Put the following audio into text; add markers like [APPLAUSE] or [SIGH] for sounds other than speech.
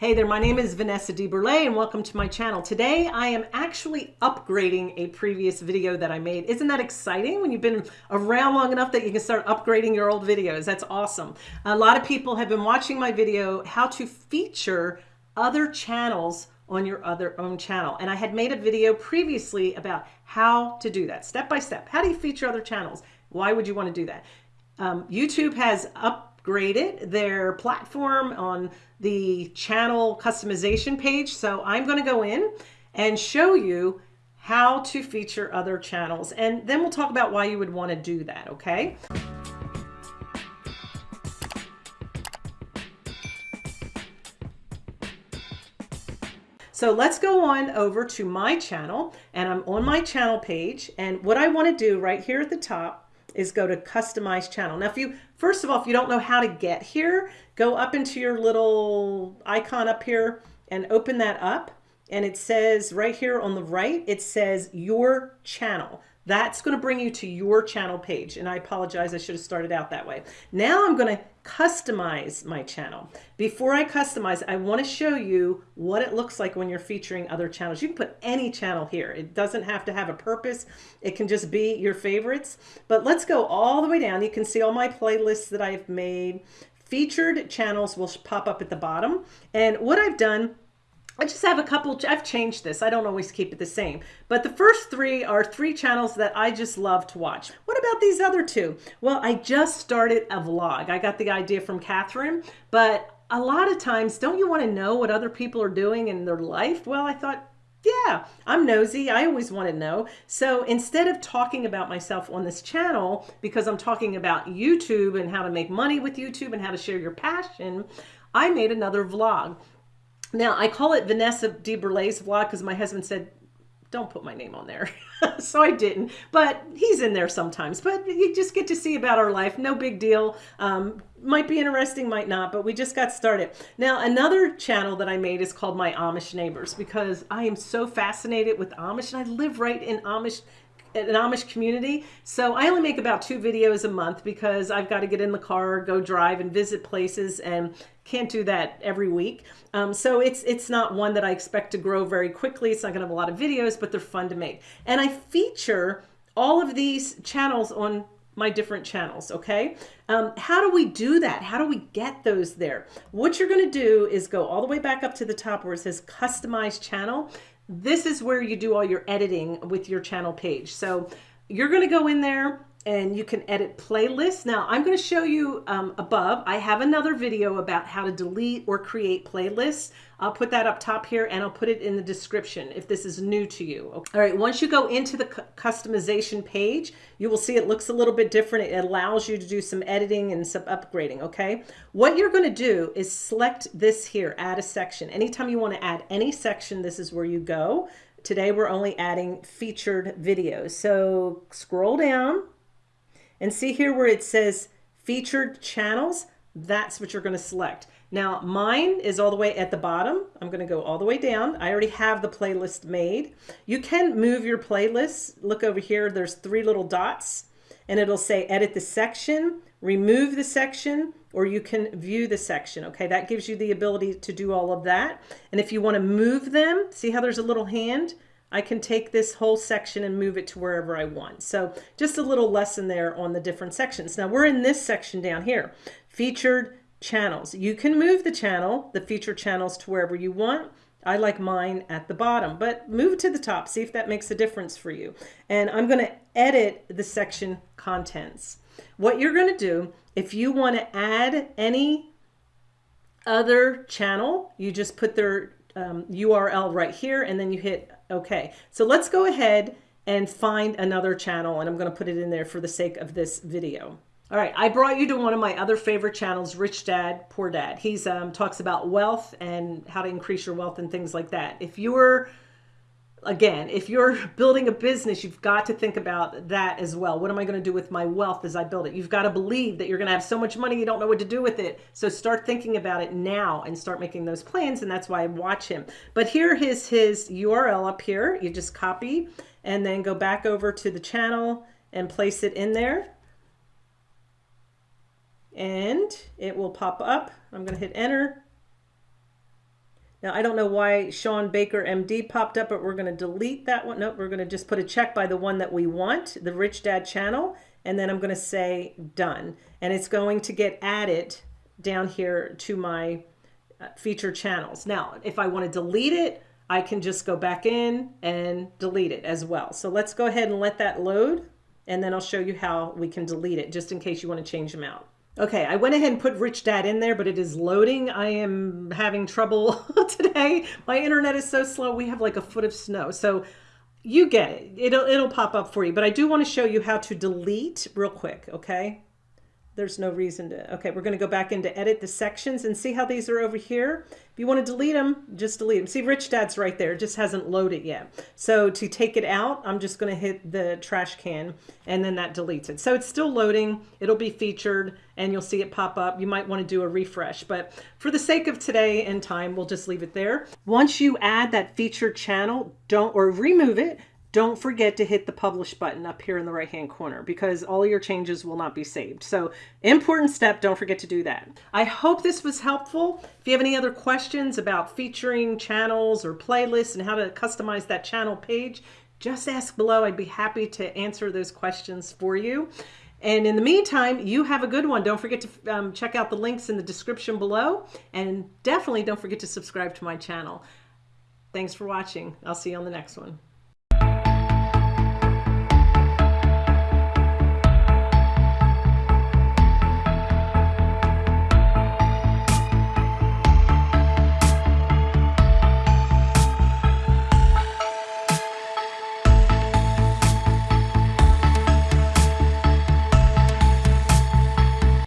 Hey there, my name is Vanessa DeBurle and welcome to my channel. Today I am actually upgrading a previous video that I made. Isn't that exciting when you've been around long enough that you can start upgrading your old videos? That's awesome. A lot of people have been watching my video, how to feature other channels on your other own channel. And I had made a video previously about how to do that step by step. How do you feature other channels? Why would you want to do that? Um, YouTube has upgraded their platform on the channel customization page. So I'm going to go in and show you how to feature other channels. And then we'll talk about why you would want to do that. Okay. So let's go on over to my channel and I'm on my channel page. And what I want to do right here at the top is go to customize channel. Now, if you, first of all, if you don't know how to get here, go up into your little icon up here and open that up. And it says right here on the right, it says your channel. That's going to bring you to your channel page. And I apologize, I should have started out that way. Now I'm going to customize my channel. Before I customize, I want to show you what it looks like when you're featuring other channels. You can put any channel here. It doesn't have to have a purpose. It can just be your favorites. But let's go all the way down. You can see all my playlists that I've made. Featured channels will pop up at the bottom. And what I've done I just have a couple, I've changed this. I don't always keep it the same. But the first three are three channels that I just love to watch. What about these other two? Well, I just started a vlog. I got the idea from Catherine, but a lot of times, don't you want to know what other people are doing in their life? Well, I thought, yeah, I'm nosy. I always want to know. So instead of talking about myself on this channel, because I'm talking about YouTube and how to make money with YouTube and how to share your passion, I made another vlog. Now, I call it Vanessa de DeBurle's vlog because my husband said, don't put my name on there. [LAUGHS] so I didn't, but he's in there sometimes. But you just get to see about our life. No big deal. Um, might be interesting, might not, but we just got started. Now, another channel that I made is called My Amish Neighbors because I am so fascinated with Amish and I live right in Amish an Amish community. So I only make about two videos a month because I've got to get in the car, go drive and visit places and can't do that every week. Um, so it's it's not one that I expect to grow very quickly. It's not going to have a lot of videos, but they're fun to make. And I feature all of these channels on my different channels, okay? Um, how do we do that? How do we get those there? What you're gonna do is go all the way back up to the top where it says customize channel this is where you do all your editing with your channel page. So you're going to go in there and you can edit playlists. Now I'm going to show you um, above. I have another video about how to delete or create playlists. I'll put that up top here and I'll put it in the description if this is new to you. Okay. All right, once you go into the customization page, you will see it looks a little bit different. It allows you to do some editing and some upgrading, okay? What you're going to do is select this here, add a section. Anytime you want to add any section, this is where you go. Today we're only adding featured videos. So scroll down and see here where it says featured channels, that's what you're going to select. Now mine is all the way at the bottom. I'm going to go all the way down. I already have the playlist made. You can move your playlist. Look over here. There's three little dots and it'll say edit the section, remove the section, or you can view the section. Okay, that gives you the ability to do all of that. And if you want to move them, see how there's a little hand? I can take this whole section and move it to wherever I want. So just a little lesson there on the different sections. Now we're in this section down here, featured channels. You can move the channel, the featured channels to wherever you want. I like mine at the bottom, but move to the top. See if that makes a difference for you. And I'm going to edit the section contents. What you're going to do, if you want to add any other channel, you just put their um, URL right here and then you hit OK. So let's go ahead and find another channel and I'm going to put it in there for the sake of this video. All right, I brought you to one of my other favorite channels, Rich Dad, Poor Dad. He's um, talks about wealth and how to increase your wealth and things like that. If you're again, if you're building a business, you've got to think about that as well. What am I going to do with my wealth as I build it? You've got to believe that you're going to have so much money you don't know what to do with it. So start thinking about it now and start making those plans. And that's why I watch him. But here is his URL up here. You just copy and then go back over to the channel and place it in there. And it will pop up. I'm going to hit enter. Now, I don't know why Shawn Baker MD popped up, but we're going to delete that one. Nope, we're going to just put a check by the one that we want, the Rich Dad channel, and then I'm going to say done. And it's going to get added down here to my uh, feature channels. Now, if I want to delete it, I can just go back in and delete it as well. So let's go ahead and let that load, and then I'll show you how we can delete it, just in case you want to change them out. Okay, I went ahead and put Rich Dad in there, but it is loading. I am having trouble [LAUGHS] today. My internet is so slow. We have like a foot of snow. So you get it. It'll, it'll pop up for you. But I do want to show you how to delete real quick, okay? There's no reason to, okay, we're going to go back into edit the sections and see how these are over here. If you want to delete them, just delete them. See, Rich Dad's right there. It just hasn't loaded yet. So to take it out, I'm just going to hit the trash can and then that deletes it. So it's still loading. It'll be featured and you'll see it pop up. You might want to do a refresh, but for the sake of today and time, we'll just leave it there. Once you add that featured channel, don't, or remove it, don't forget to hit the publish button up here in the right hand corner because all your changes will not be saved. So important step, don't forget to do that. I hope this was helpful. If you have any other questions about featuring channels or playlists and how to customize that channel page, just ask below. I'd be happy to answer those questions for you. And in the meantime, you have a good one. Don't forget to um, check out the links in the description below. And definitely don't forget to subscribe to my channel. Thanks for watching. I'll see you on the next one.